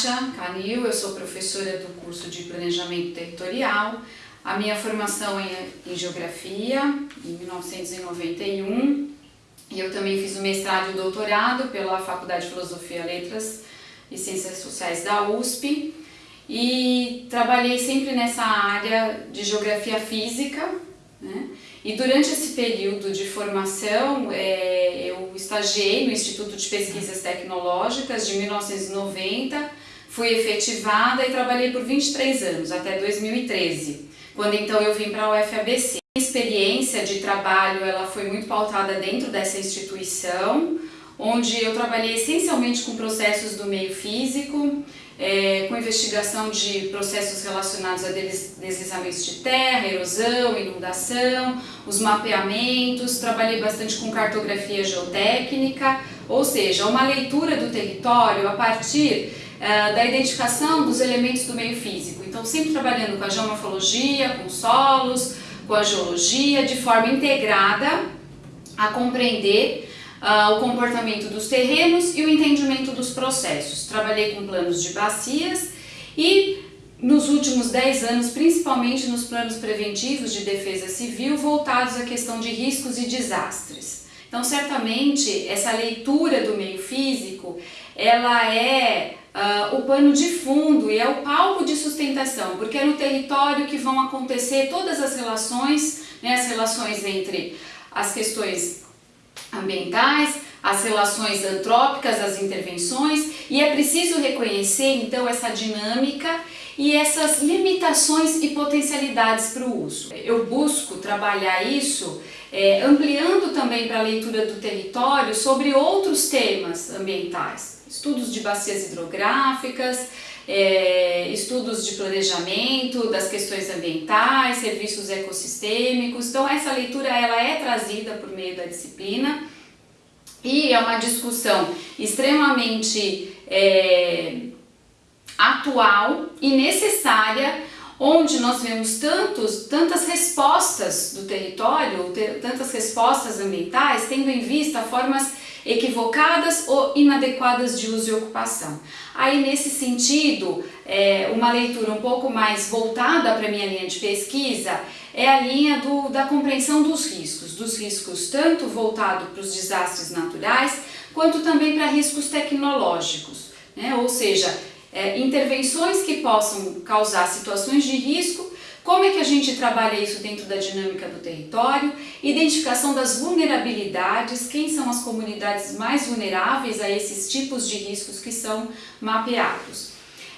Kátia Canil, eu sou professora do curso de Planejamento Territorial. A minha formação é em Geografia, em 1991, e eu também fiz o mestrado e o doutorado pela Faculdade de Filosofia, Letras e Ciências Sociais da USP, e trabalhei sempre nessa área de Geografia Física, né? E durante esse período de formação, é, eu estagiei no Instituto de Pesquisas Tecnológicas de 1990, fui efetivada e trabalhei por 23 anos, até 2013, quando então eu vim para a UFABC. A experiência de trabalho ela foi muito pautada dentro dessa instituição, onde eu trabalhei essencialmente com processos do meio físico, é, com investigação de processos relacionados a deslizamentos de terra, erosão, inundação, os mapeamentos, trabalhei bastante com cartografia geotécnica, ou seja, uma leitura do território a partir é, da identificação dos elementos do meio físico. Então, sempre trabalhando com a geomorfologia, com solos, com a geologia, de forma integrada a compreender uh, o comportamento dos terrenos e o entendimento dos processos. Trabalhei com planos de bacias e nos últimos 10 anos, principalmente nos planos preventivos de defesa civil, voltados à questão de riscos e desastres. Então, certamente, essa leitura do meio físico, ela é uh, o pano de fundo e é o palco de sustentação, porque é no território que vão acontecer todas as relações, né, as relações entre as questões ambientais, as relações antrópicas, as intervenções, e é preciso reconhecer então essa dinâmica e essas limitações e potencialidades para o uso. Eu busco trabalhar isso é, ampliando também para a leitura do território sobre outros temas ambientais, estudos de bacias hidrográficas, é, estudos de planejamento das questões ambientais, serviços ecossistêmicos. Então essa leitura ela é trazida por meio da disciplina e é uma discussão extremamente é, atual e necessária onde nós vemos tantos, tantas respostas do território, tantas respostas ambientais, tendo em vista formas equivocadas ou inadequadas de uso e ocupação. Aí nesse sentido, é, uma leitura um pouco mais voltada para a minha linha de pesquisa é a linha do, da compreensão dos riscos, dos riscos tanto voltado para os desastres naturais, quanto também para riscos tecnológicos, né? ou seja, é, intervenções que possam causar situações de risco, como é que a gente trabalha isso dentro da dinâmica do território, identificação das vulnerabilidades, quem são as comunidades mais vulneráveis a esses tipos de riscos que são mapeados.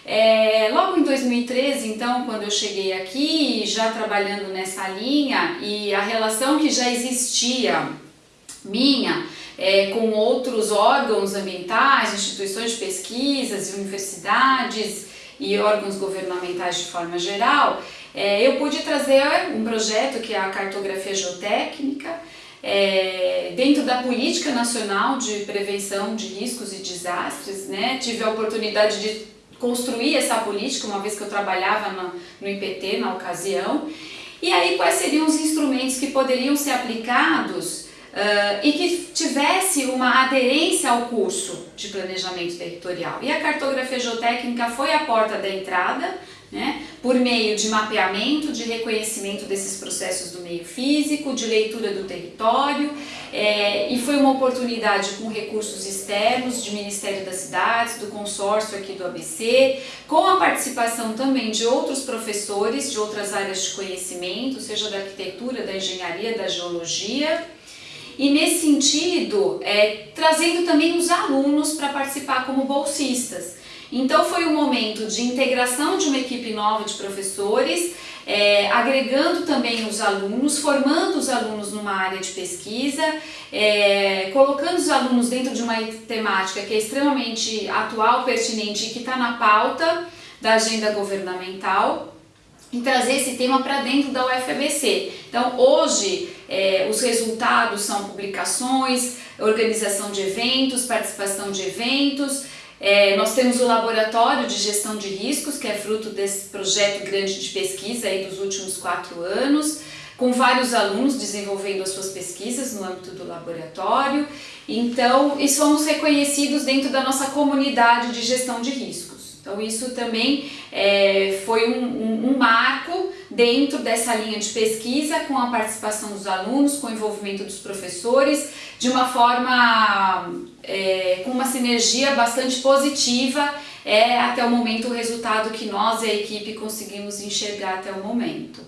É, logo em 2013, então, quando eu cheguei aqui, já trabalhando nessa linha, e a relação que já existia minha é, com outros órgãos ambientais, instituições de pesquisas, universidades e órgãos governamentais de forma geral, é, eu pude trazer um projeto que é a cartografia geotécnica, é, dentro da Política Nacional de Prevenção de Riscos e Desastres, né? tive a oportunidade de construir essa política, uma vez que eu trabalhava no, no IPT na ocasião, e aí quais seriam os instrumentos que poderiam ser aplicados Uh, e que tivesse uma aderência ao curso de planejamento territorial. E a cartografia geotécnica foi a porta da entrada, né, por meio de mapeamento, de reconhecimento desses processos do meio físico, de leitura do território, é, e foi uma oportunidade com recursos externos, de Ministério das Cidades, do consórcio aqui do ABC, com a participação também de outros professores de outras áreas de conhecimento, seja da arquitetura, da engenharia, da geologia, e nesse sentido, é, trazendo também os alunos para participar como bolsistas. Então foi um momento de integração de uma equipe nova de professores, é, agregando também os alunos, formando os alunos numa área de pesquisa, é, colocando os alunos dentro de uma temática que é extremamente atual, pertinente e que está na pauta da agenda governamental e trazer esse tema para dentro da UFABC. Então, hoje, é, os resultados são publicações, organização de eventos, participação de eventos, é, nós temos o Laboratório de Gestão de Riscos, que é fruto desse projeto grande de pesquisa aí dos últimos quatro anos, com vários alunos desenvolvendo as suas pesquisas no âmbito do laboratório. Então, e somos reconhecidos dentro da nossa comunidade de gestão de riscos. Então isso também é, foi um, um, um, marco dentro dessa linha de pesquisa com a participação dos alunos, com o envolvimento dos professores, de uma forma é, com uma sinergia bastante positiva é até o momento o resultado que nós e a equipe conseguimos enxergar até o momento.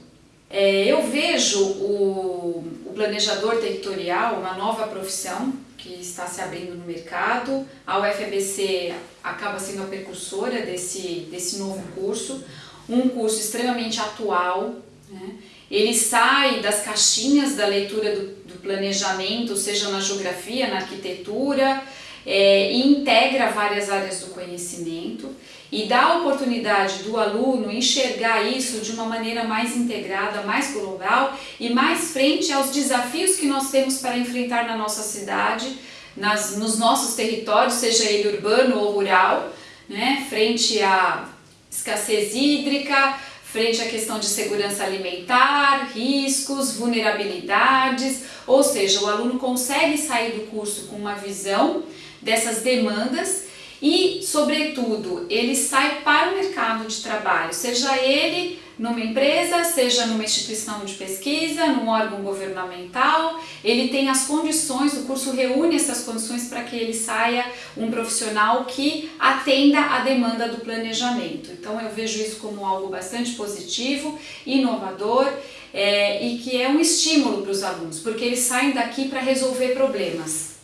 É, eu vejo o, o planejador territorial uma nova profissão que está se abrindo no mercado. A UFBC acaba sendo a precursora desse, desse novo curso, um curso extremamente atual. Né? Ele sai das caixinhas da leitura do, do planejamento, seja na geografia, na arquitetura, é, e integra várias áreas do conhecimento e dá a oportunidade do aluno enxergar isso de uma maneira mais integrada, mais global e mais frente aos desafios que nós temos para enfrentar na nossa cidade, nas, nos nossos territórios, seja ele urbano ou rural, né, frente à escassez hídrica, frente à questão de segurança alimentar, riscos, vulnerabilidades, ou seja, o aluno consegue sair do curso com uma visão dessas demandas e, sobretudo, ele sai para o mercado de trabalho, seja ele numa empresa, seja numa instituição de pesquisa, num órgão governamental, ele tem as condições, o curso reúne essas condições para que ele saia um profissional que atenda a demanda do planejamento. Então eu vejo isso como algo bastante positivo, inovador é, e que é um estímulo para os alunos, porque eles saem daqui para resolver problemas.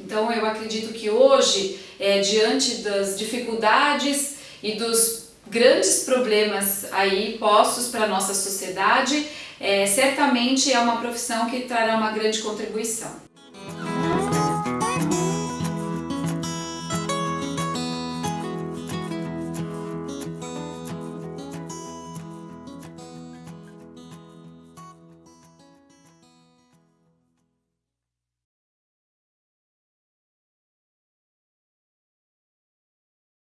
Então eu acredito que hoje, é, diante das dificuldades e dos grandes problemas aí postos para a nossa sociedade, é, certamente é uma profissão que trará uma grande contribuição.